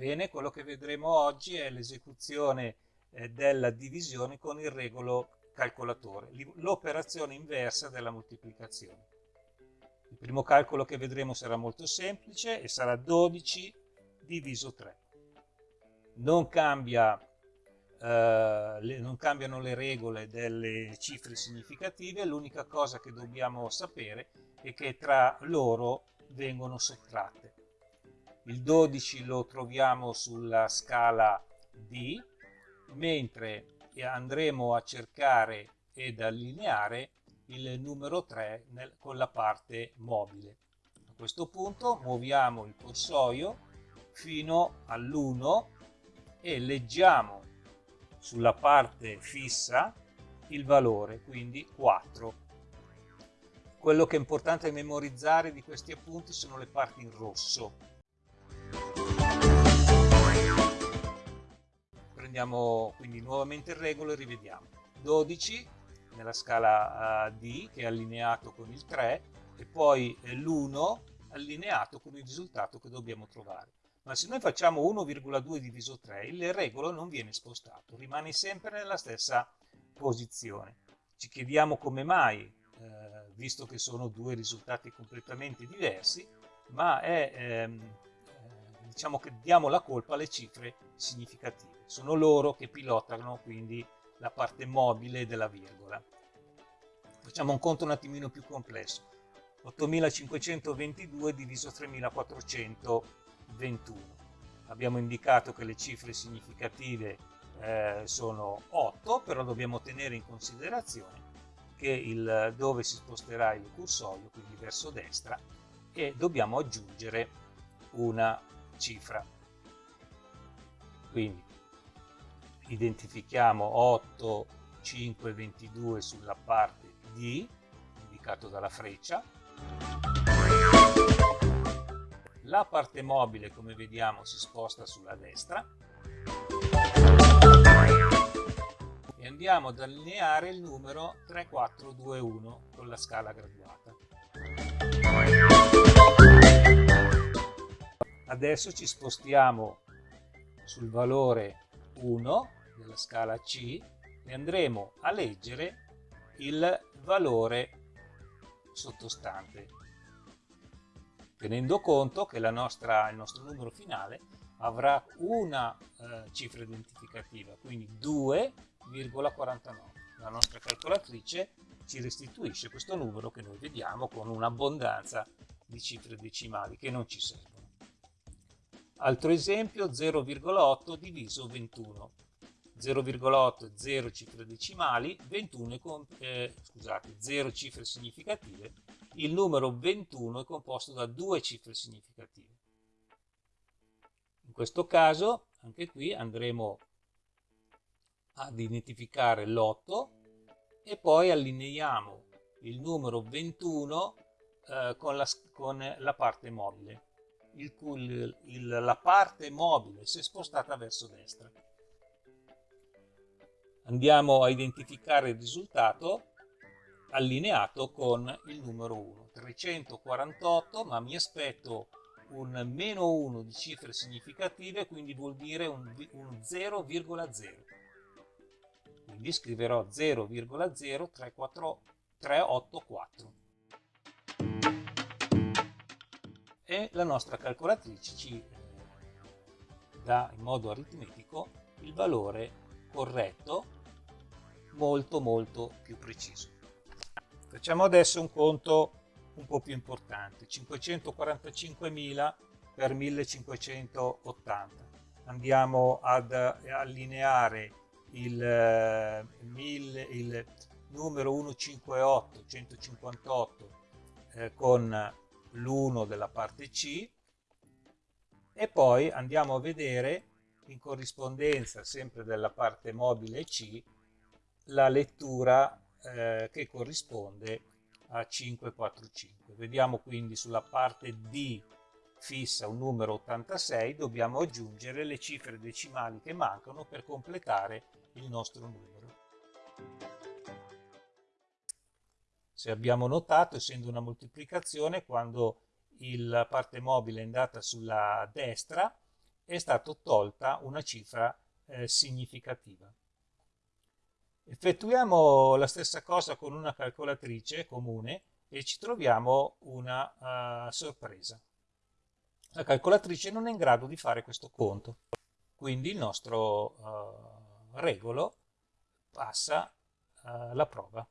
Bene, quello che vedremo oggi è l'esecuzione eh, della divisione con il regolo calcolatore, l'operazione inversa della moltiplicazione. Il primo calcolo che vedremo sarà molto semplice e sarà 12 diviso 3. Non, cambia, eh, le, non cambiano le regole delle cifre significative, l'unica cosa che dobbiamo sapere è che tra loro vengono sottratte. Il 12 lo troviamo sulla scala D, mentre andremo a cercare ed allineare il numero 3 nel, con la parte mobile. A questo punto muoviamo il corsoio fino all'1 e leggiamo sulla parte fissa il valore, quindi 4. Quello che è importante memorizzare di questi appunti sono le parti in rosso. Prendiamo quindi nuovamente il regolo e rivediamo. 12 nella scala uh, D che è allineato con il 3 e poi eh, l'1 allineato con il risultato che dobbiamo trovare. Ma se noi facciamo 1,2 diviso 3 il regolo non viene spostato, rimane sempre nella stessa posizione. Ci chiediamo come mai, eh, visto che sono due risultati completamente diversi, ma è, ehm, eh, diciamo che diamo la colpa alle cifre significative. Sono loro che pilotano quindi la parte mobile della virgola. Facciamo un conto un attimino più complesso. 8522 diviso 3421. Abbiamo indicato che le cifre significative eh, sono 8, però dobbiamo tenere in considerazione che il, dove si sposterà il cursorio, quindi verso destra, e dobbiamo aggiungere una cifra. Quindi identifichiamo 8, 5, 22 sulla parte D, indicato dalla freccia. La parte mobile, come vediamo, si sposta sulla destra. E andiamo ad allineare il numero 3421 con la scala graduata. Adesso ci spostiamo sul valore 1 della scala C e andremo a leggere il valore sottostante tenendo conto che nostra, il nostro numero finale avrà una eh, cifra identificativa quindi 2,49 la nostra calcolatrice ci restituisce questo numero che noi vediamo con un'abbondanza di cifre decimali che non ci servono altro esempio 0,8 diviso 21 0,8 0 cifre decimali, 21 con, eh, scusate, 0 cifre significative, il numero 21 è composto da due cifre significative. In questo caso, anche qui andremo ad identificare l'8 e poi allineiamo il numero 21 eh, con, la, con, la, parte mobile. Il, il, il, la parte mobile si è spostata verso destra. Andiamo a identificare il risultato allineato con il numero 1 348 ma mi aspetto un meno 1 di cifre significative quindi vuol dire un, un 0,0 quindi scriverò 0,0384 e la nostra calcolatrice ci eh, dà in modo aritmetico il valore corretto molto molto più preciso. Facciamo adesso un conto un po' più importante, 545.000 per 1580. Andiamo ad allineare il, eh, il numero 158, 158 eh, con l'1 della parte C e poi andiamo a vedere in corrispondenza sempre della parte mobile C la lettura eh, che corrisponde a 545. Vediamo quindi sulla parte D fissa un numero 86, dobbiamo aggiungere le cifre decimali che mancano per completare il nostro numero. Se abbiamo notato, essendo una moltiplicazione, quando la parte mobile è andata sulla destra, è stata tolta una cifra eh, significativa. Effettuiamo la stessa cosa con una calcolatrice comune e ci troviamo una uh, sorpresa. La calcolatrice non è in grado di fare questo conto, quindi il nostro uh, regolo passa uh, la prova.